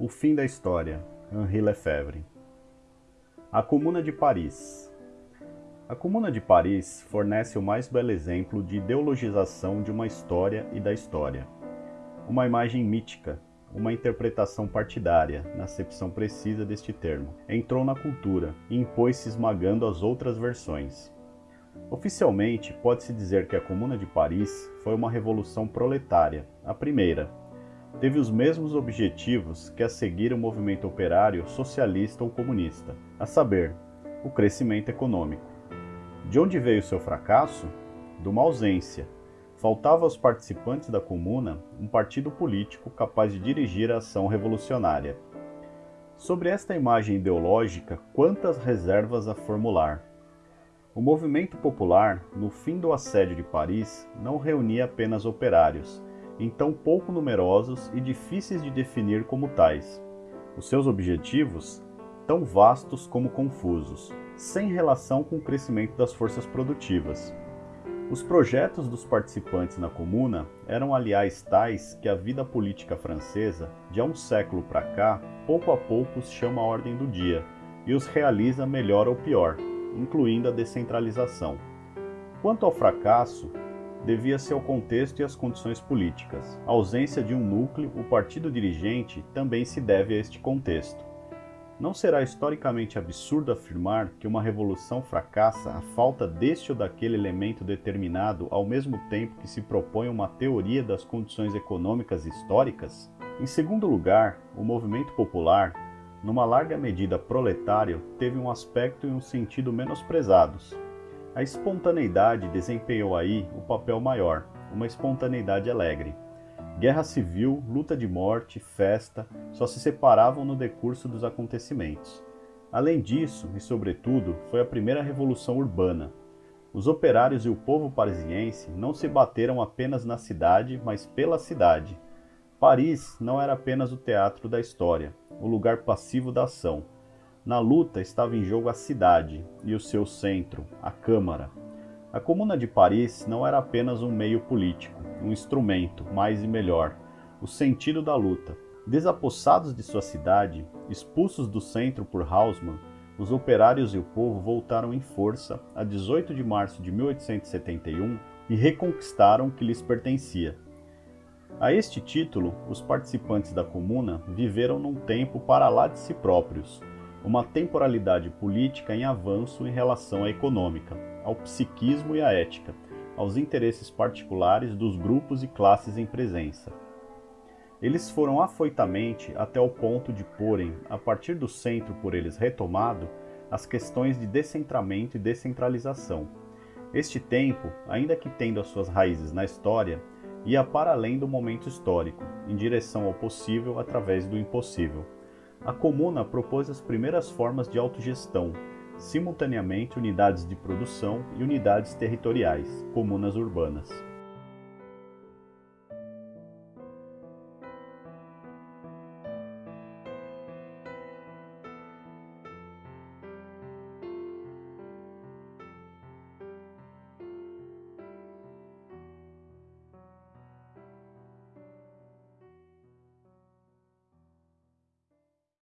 O fim da história, Henri Lefebvre. A Comuna de Paris. A Comuna de Paris fornece o mais belo exemplo de ideologização de uma história e da história. Uma imagem mítica, uma interpretação partidária, na acepção precisa deste termo, entrou na cultura e impôs-se esmagando as outras versões. Oficialmente, pode-se dizer que a Comuna de Paris foi uma revolução proletária, a primeira. Teve os mesmos objetivos que a seguir o movimento operário socialista ou comunista, a saber, o crescimento econômico. De onde veio seu fracasso? De uma ausência, faltava aos participantes da comuna um partido político capaz de dirigir a ação revolucionária. Sobre esta imagem ideológica, quantas reservas a formular? O movimento popular, no fim do assédio de Paris, não reunia apenas operários, então pouco numerosos e difíceis de definir como tais. Os seus objetivos, tão vastos como confusos, sem relação com o crescimento das forças produtivas. Os projetos dos participantes na comuna eram aliás tais que a vida política francesa, de há um século para cá, pouco a pouco os chama à ordem do dia e os realiza melhor ou pior, incluindo a descentralização. Quanto ao fracasso, devia-se ao contexto e às condições políticas. A ausência de um núcleo, o partido dirigente, também se deve a este contexto. Não será historicamente absurdo afirmar que uma revolução fracassa à falta deste ou daquele elemento determinado ao mesmo tempo que se propõe uma teoria das condições econômicas históricas? Em segundo lugar, o movimento popular, numa larga medida proletário, teve um aspecto e um sentido menosprezados. A espontaneidade desempenhou aí o papel maior, uma espontaneidade alegre. Guerra civil, luta de morte, festa, só se separavam no decurso dos acontecimentos. Além disso, e sobretudo, foi a primeira revolução urbana. Os operários e o povo parisiense não se bateram apenas na cidade, mas pela cidade. Paris não era apenas o teatro da história, o lugar passivo da ação. Na luta estava em jogo a cidade e o seu centro, a Câmara. A Comuna de Paris não era apenas um meio político, um instrumento, mais e melhor, o sentido da luta. Desapossados de sua cidade, expulsos do centro por Haussmann, os operários e o povo voltaram em força a 18 de março de 1871 e reconquistaram o que lhes pertencia. A este título, os participantes da comuna viveram num tempo para lá de si próprios, uma temporalidade política em avanço em relação à econômica, ao psiquismo e à ética, aos interesses particulares dos grupos e classes em presença. Eles foram afoitamente até o ponto de porem, a partir do centro por eles retomado, as questões de descentramento e descentralização. Este tempo, ainda que tendo as suas raízes na história, ia para além do momento histórico, em direção ao possível através do impossível. A comuna propôs as primeiras formas de autogestão, simultaneamente unidades de produção e unidades territoriais, comunas urbanas.